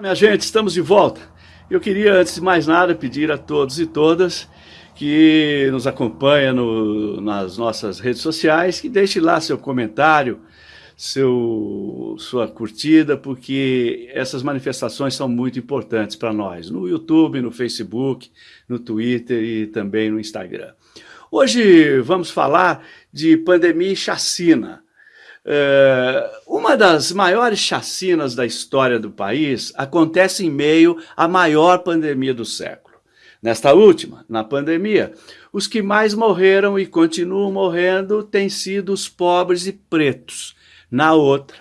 Minha gente, estamos de volta. Eu queria, antes de mais nada, pedir a todos e todas que nos acompanham no, nas nossas redes sociais que deixe lá seu comentário, seu, sua curtida, porque essas manifestações são muito importantes para nós, no YouTube, no Facebook, no Twitter e também no Instagram. Hoje vamos falar de pandemia e chacina. É, uma das maiores chacinas da história do país acontece em meio à maior pandemia do século. Nesta última, na pandemia, os que mais morreram e continuam morrendo têm sido os pobres e pretos. Na outra,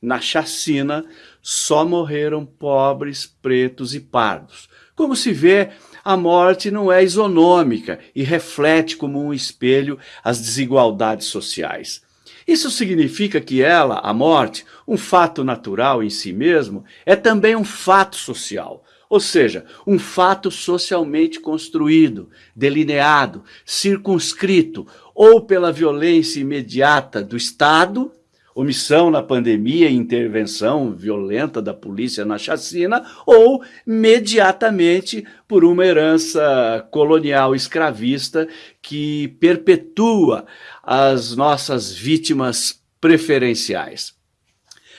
na chacina, só morreram pobres, pretos e pardos. Como se vê, a morte não é isonômica e reflete como um espelho as desigualdades sociais. Isso significa que ela, a morte, um fato natural em si mesmo, é também um fato social, ou seja, um fato socialmente construído, delineado, circunscrito, ou pela violência imediata do Estado omissão na pandemia intervenção violenta da polícia na chacina, ou imediatamente por uma herança colonial escravista que perpetua as nossas vítimas preferenciais.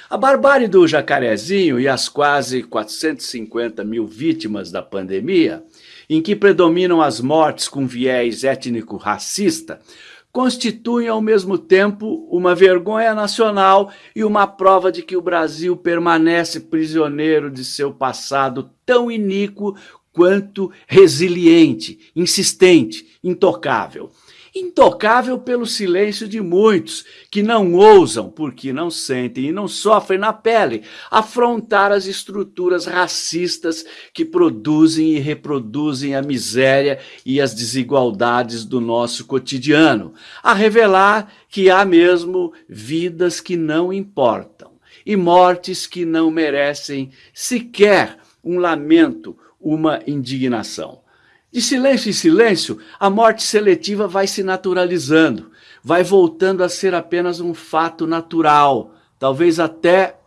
A barbárie do jacarezinho e as quase 450 mil vítimas da pandemia, em que predominam as mortes com viés étnico-racista, constituem ao mesmo tempo uma vergonha nacional e uma prova de que o Brasil permanece prisioneiro de seu passado tão iníquo quanto resiliente, insistente, intocável intocável pelo silêncio de muitos que não ousam, porque não sentem e não sofrem na pele, afrontar as estruturas racistas que produzem e reproduzem a miséria e as desigualdades do nosso cotidiano, a revelar que há mesmo vidas que não importam e mortes que não merecem sequer um lamento, uma indignação. De silêncio em silêncio, a morte seletiva vai se naturalizando, vai voltando a ser apenas um fato natural, talvez até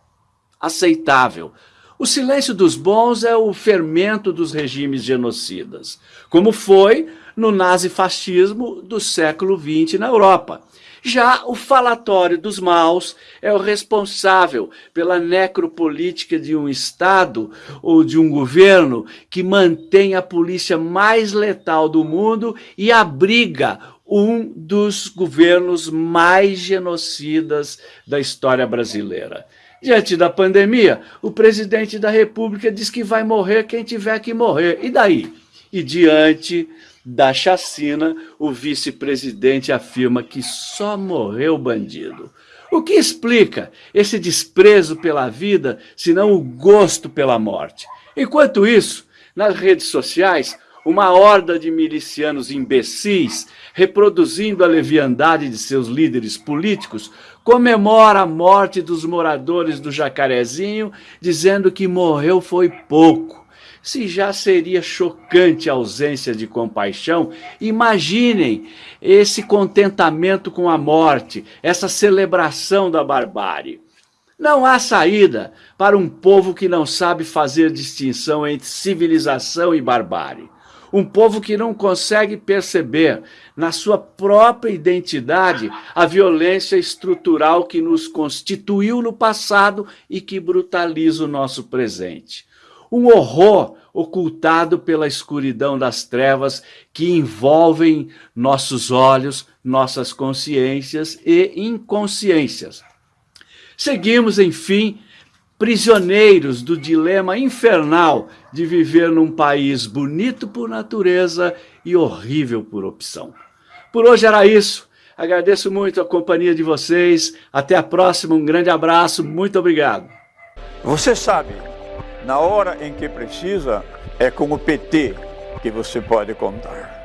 aceitável. O silêncio dos bons é o fermento dos regimes genocidas, como foi no nazifascismo do século XX na Europa. Já o falatório dos maus é o responsável pela necropolítica de um Estado ou de um governo que mantém a polícia mais letal do mundo e abriga um dos governos mais genocidas da história brasileira. Diante da pandemia, o presidente da república diz que vai morrer quem tiver que morrer. E daí? E diante da chacina, o vice-presidente afirma que só morreu bandido. O que explica esse desprezo pela vida, senão o gosto pela morte? Enquanto isso, nas redes sociais, uma horda de milicianos imbecis, reproduzindo a leviandade de seus líderes políticos, comemora a morte dos moradores do Jacarezinho, dizendo que morreu foi pouco se já seria chocante a ausência de compaixão, imaginem esse contentamento com a morte, essa celebração da barbárie. Não há saída para um povo que não sabe fazer distinção entre civilização e barbárie. Um povo que não consegue perceber na sua própria identidade a violência estrutural que nos constituiu no passado e que brutaliza o nosso presente um horror ocultado pela escuridão das trevas que envolvem nossos olhos, nossas consciências e inconsciências. Seguimos, enfim, prisioneiros do dilema infernal de viver num país bonito por natureza e horrível por opção. Por hoje era isso. Agradeço muito a companhia de vocês. Até a próxima. Um grande abraço. Muito obrigado. Você sabe na hora em que precisa, é com o PT que você pode contar.